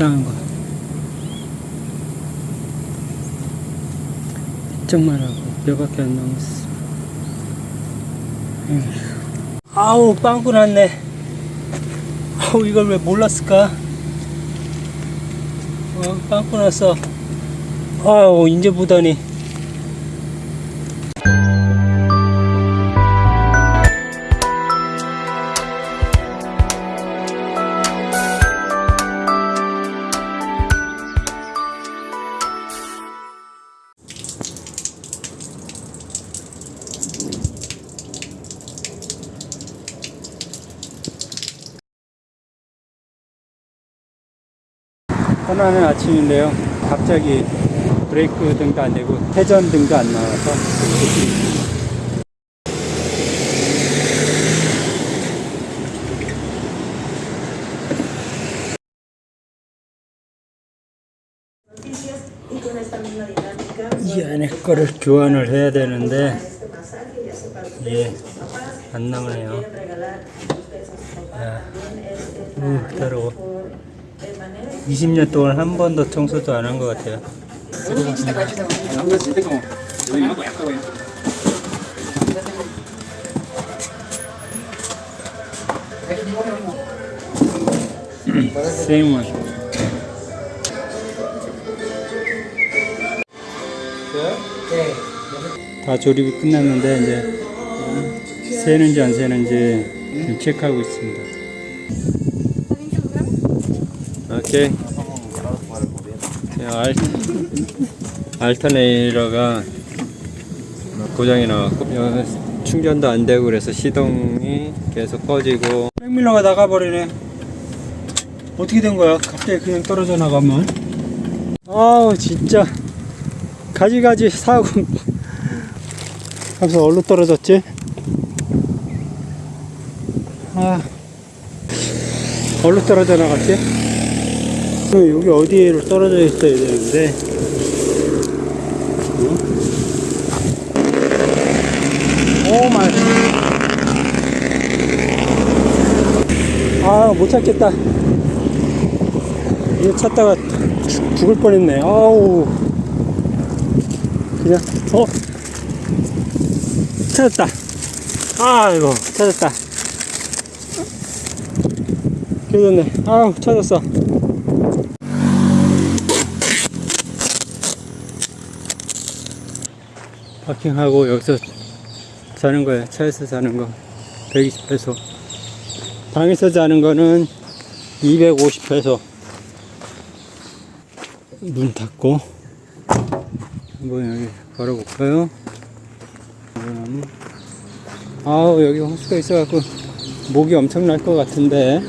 불쌍한 거. 걱정만 하고 몇밖에 안 남았어. 아우 빵꾸 났네. 아우 이걸 왜 몰랐을까? 어, 빵꾸 났어. 아우 이제 보다니. 편안한 아침인데요. 갑자기 브레이크 등도 안 되고 회전 등도 안 나와서 이 안에 거를 교환을 해야 되는데 예, papás, 안 나오네요. la, la 더러워. Mejor eh, manera. 20년 동안 한 번도 청소도 안 한 것 같아요. Same one. 다 조립이 끝났는데 이제 새는지 안 새는지 체크하고 있습니다. 오케이. 알, 알터네이러가 고장이 나왔고 충전도 안 되고 그래서 시동이 계속 꺼지고 백밀러가 나가버리네. 어떻게 된 거야? 갑자기 그냥 떨어져 나가면? 아우 진짜. 가지가지 사고. 하면서 얼로 떨어졌지? 아. 얼로 떨어져 나갔지 여기 어디에 떨어져 있어야 되는데? oh my 아 못 찾겠다. 이거 찾다가 죽- 죽을 뻔했네. 아우. 그냥 어? 찾았다. 아이고 찾았다. 깨졌네 아우 찾았어 파킹하고 여기서 자는 거예요. 차에서 자는 거. 120페소 방에서 자는 거는 250페소 문 닫고. 한번 여기 걸어볼까요? 아우 여기 호수가 있어갖고 목이 엄청 날 것 같은데.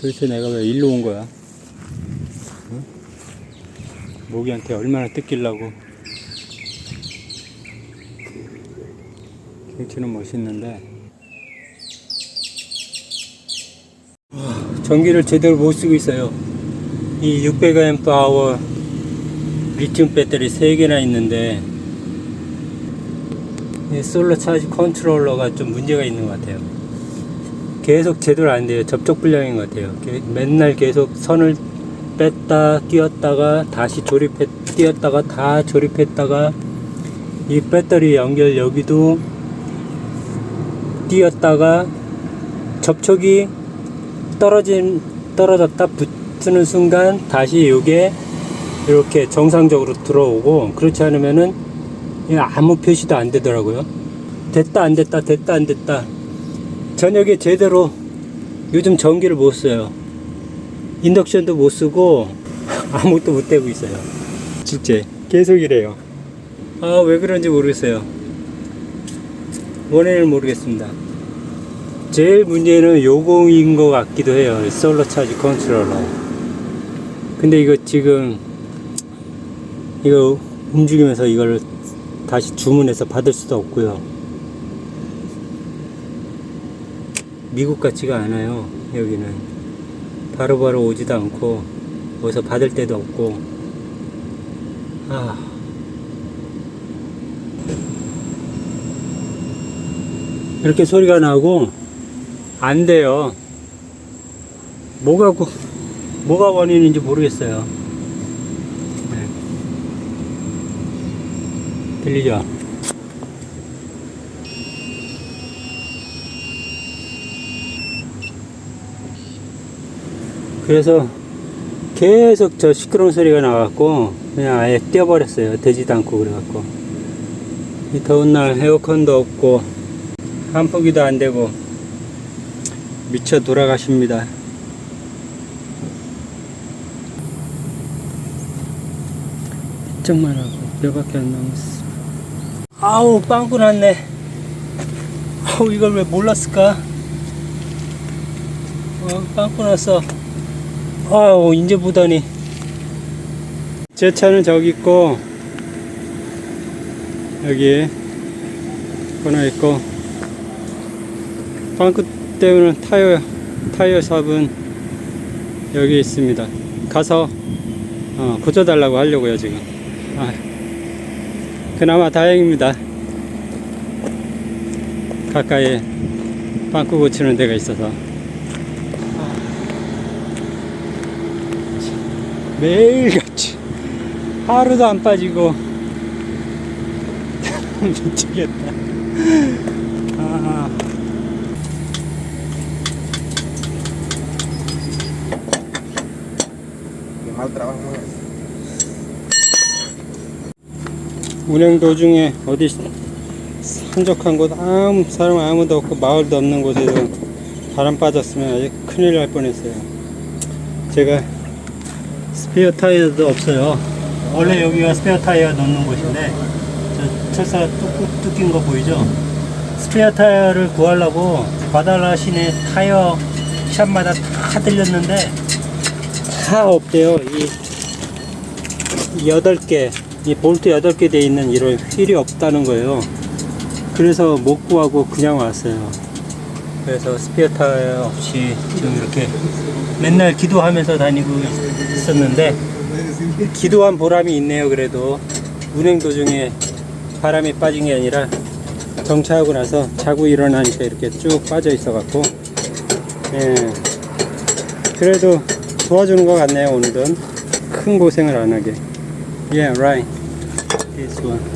도대체 내가 왜 일로 온 거야? 응? 모기한테 얼마나 뜯기려고. 경치는 멋있는데. 와, 전기를 제대로 못 쓰고 있어요. 이 600Ah 리튬 배터리 3개나 있는데 이 솔로 차지 컨트롤러가 좀 문제가 있는 것 같아요. 계속 제대로 안 돼요. 접촉 불량인 것 같아요. 게- 맨날 계속 선을 뺐다 끼웠다가 다시 조립해 끼웠다가 다 조립했다가 이 배터리 연결 여기도 띄었다가 접촉이 떨어진 떨어졌다 붙는 순간 다시 이게 이렇게 정상적으로 들어오고 그렇지 않으면은 아무 표시도 안 되더라고요. 됐다 안 됐다 됐다 안 됐다. 저녁에 제대로 요즘 전기를 못 써요 인덕션도 못 쓰고 아무것도 못 대고 있어요. 진짜 계속 이래요. 아 왜 그런지 모르겠어요. 원인을 모르겠습니다. 제일 문제는 요거인 것 같기도 해요. solar charge controller. 근데 이거 지금 이거 움직이면서 이걸 다시 주문해서 받을 수도 없고요. 미국 같지가 않아요 여기는 바로 바로 오지도 않고 어디서 받을 데도 없고 아 이렇게 소리가 나고 안 돼요. 뭐가 고- 뭐가 원인인지 모르겠어요. 네. 들리죠? 그래서 계속 저 시끄러운 소리가 나갖고 그냥 아예 떼어버렸어요. 되지도 않고 그래갖고 이 더운 날 에어컨도 없고 한포기도 안 되고 미쳐 돌아가십니다. 정만 하고 몇밖에 안 남았어. 아우 빵꾸 났네. 아우 이걸 왜 몰랐을까? 어, 빵꾸 났어. 아우 이제 보다니. 제 차는 저기 있고 여기 하나 있고 빵꾸 때문에 타이어 타이어 샵은 여기 있습니다. 가서 어, 고쳐달라고 하려고요 지금. 아, 그나마 다행입니다. 가까이에 빵꾸 고치는 데가 있어서. 매일같이 하루도 안 빠지고 미치겠다. 아. 운행 도중에 어디 한적한 곳 아무 사람 아무도 없고 마을도 없는 곳에서 바람 빠졌으면 아주 큰일 날 뻔했어요. 제가 스페어 타이어도 없어요. 원래 여기가 스페어 타이어 넣는 곳인데 저 철사가 뚝, 뚝인 거 보이죠? 스페어 타이어를 구하려고 바달라 시내 타이어 샵마다 다 들렸는데 다 없대요. 이 여덟 개, 이 볼트 여덟 개돼 있는 이런 휠이 없다는 거예요. 그래서 못 구하고 그냥 왔어요. 그래서 스페어 타이어 없이 지금 이렇게 맨날 기도하면서 다니고 있었는데 기도한 보람이 있네요. 그래도 운행 도중에 바람이 빠진 게 아니라 정차하고 나서 자고 일어나니까 이렇게 쭉 빠져 있어 갖고 예. 그래도 도와주는 것 같네요. 오늘은 큰 고생을 안 하게. Yeah, right. This one.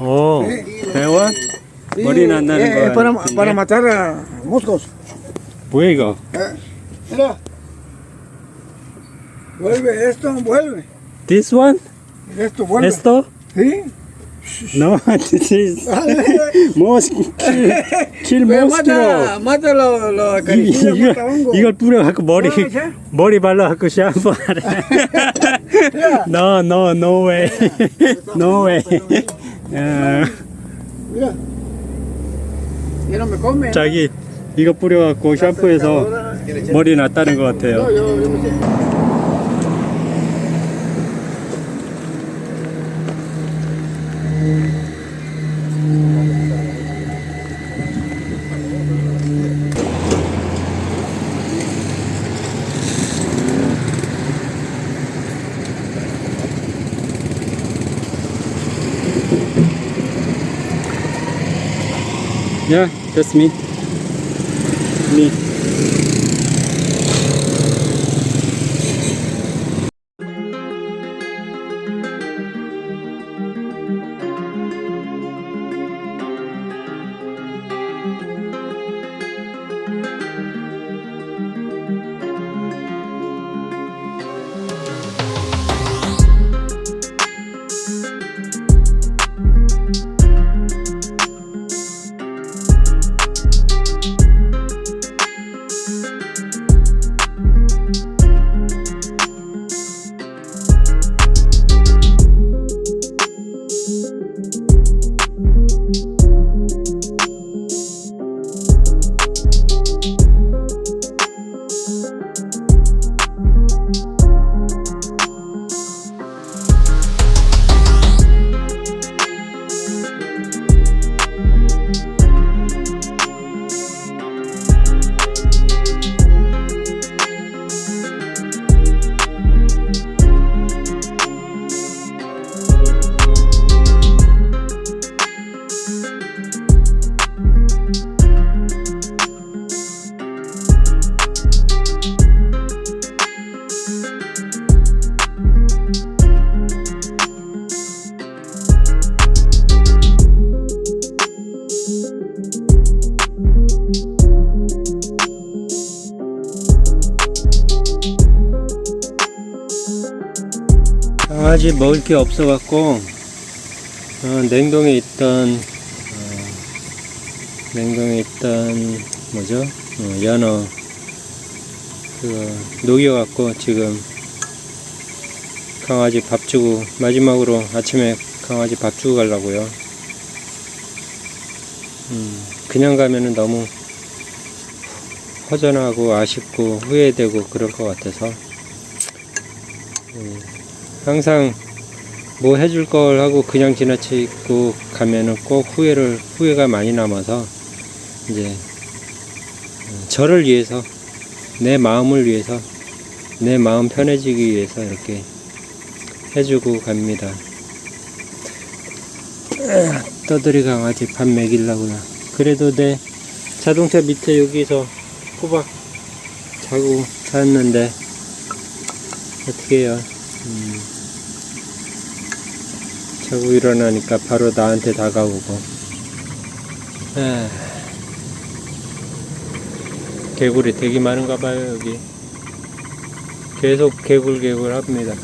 오, 대원? Sí, 머리 난다는 eh, 거 es para, 같은데? para matar a moscos. 뭐야 이거? Eh, Mira. Vuelve esto, vuelve. This one? Esto vuelve. Esto? Sí. No, this is mosquito. Kill Ve, mosquito. mata, mata lo, lo 이- acaricias, mata hongo. 이거 이걸 뿌려갖고 머리 뭐라고 해? 머리 발라갖고 샴푸하래. no, no, no way, no way. 어, Mira. Y no me come. 자기 이거 뿌려갖고 샴푸해서 머리 났다는 것 같아요. yo, yo no sé. Yeah, that's me. Me. 강아지 먹을 게 없어 갖고 어, 냉동에 있던 어, 냉동에 있던 뭐죠? 어, 연어 그 녹여 갖고 지금 강아지 밥 주고 마지막으로 아침에 강아지 밥 주고 가려고요. 음, 그냥 가면은 너무 허전하고 아쉽고 후회되고 그럴 것 같아서 음, 항상 뭐 해줄 걸 하고 그냥 지나치고 가면은 꼭 후회를 후회가 많이 남아서 이제 음, 저를 위해서 내 마음을 위해서 내 마음 편해지기 위해서 이렇게 해주고 갑니다. 아, 떠들이 강아지 밥 먹이려고요. 그래도 내 자동차 밑에 여기서 호박 자고 잤는데 어떻게 해요? 음, 자고 일어나니까 바로 나한테 다가오고. 아, 개구리 되게 많은가 봐요 여기. 계속 개굴개굴 합니다.